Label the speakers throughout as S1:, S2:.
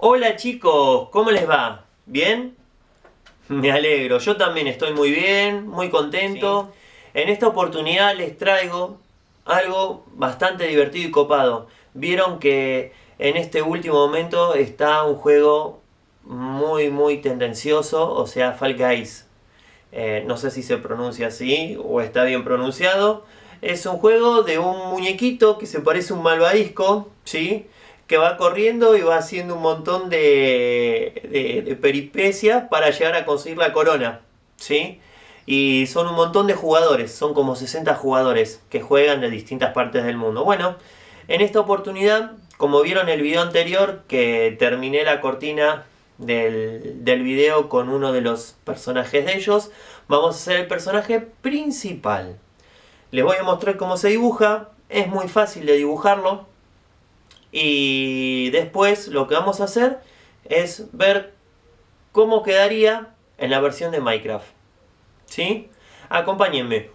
S1: Hola chicos, ¿cómo les va? ¿Bien? Me alegro, yo también estoy muy bien, muy contento. En esta oportunidad les traigo algo bastante divertido y copado. Vieron que en este último momento está un juego muy muy tendencioso, o sea Fall Guys. Eh, no sé si se pronuncia así o está bien pronunciado. Es un juego de un muñequito que se parece a un malvadisco, ¿sí? Que va corriendo y va haciendo un montón de, de, peripecias para llegar a conseguir la corona. ¿sí? Y son un montón de jugadores, son como 60 jugadores que juegan de distintas partes del mundo. Bueno, en esta oportunidad, como vieron en el video anterior, que terminé la cortina del, del video con uno de los personajes de ellos, vamos a hacer el personaje principal. Les voy a mostrar cómo se dibuja, es muy fácil de dibujarlo. Y después lo que vamos a hacer es ver cómo quedaría en la versión de Minecraft. ¿Sí? Acompáñenme.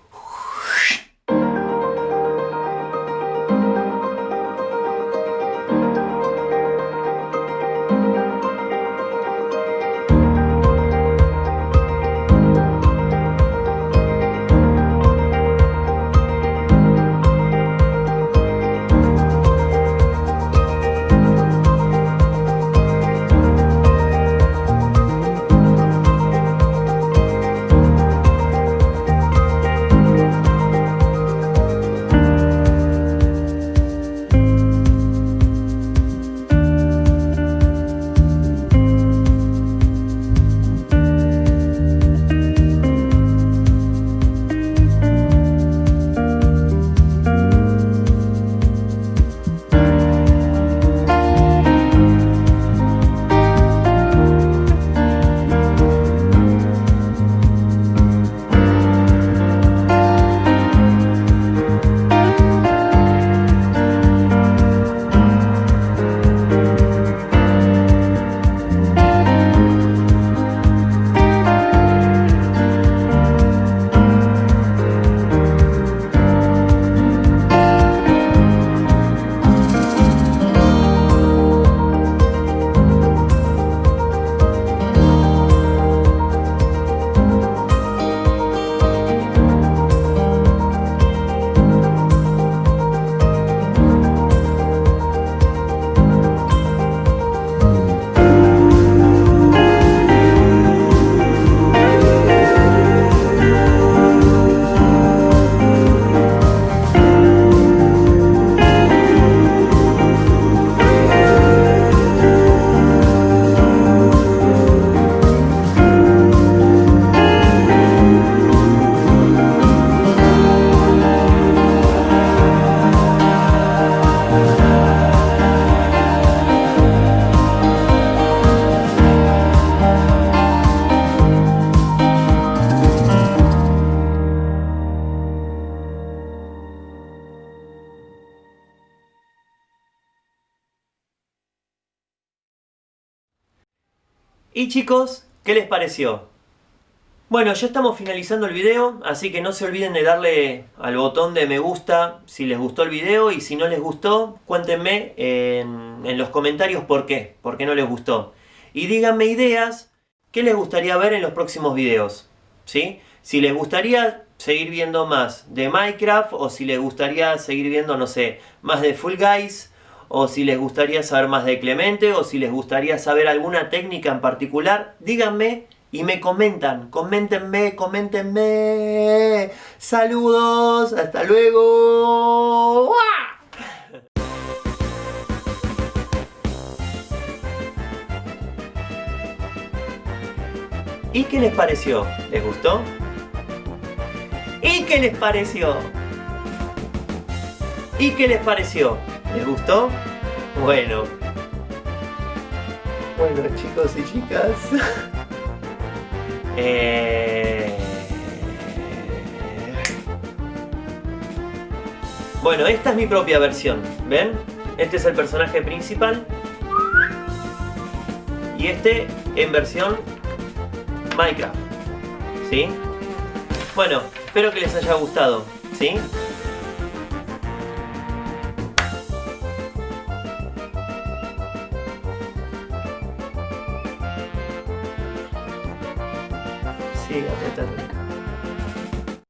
S1: Y chicos, ¿qué les pareció? Bueno, ya estamos finalizando el video, así que no se olviden de darle al botón de me gusta si les gustó el video y si no les gustó, cuéntenme en, los comentarios por qué, por qué no les gustó. Y díganme ideas que les gustaría ver en los próximos videos, ¿sí? Si les gustaría seguir viendo más de Minecraft o si les gustaría seguir viendo, no sé, más de Full Guys o si les gustaría saber más de Clemente, o si les gustaría saber alguna técnica en particular, díganme y me comentan. Coméntenme, coméntenme. Saludos, hasta luego. ¿Y qué les pareció? ¿Les gustó? ¿Y qué les pareció? ¿Y qué les pareció? ¿Les gustó? Bueno. Bueno, chicos y chicas. Eh, bueno, esta es mi propia versión. ¿Ven? Este es el personaje principal. Y este en versión Minecraft. ¿Sí? Bueno, espero que les haya gustado. ¿Sí? Sí, apretar.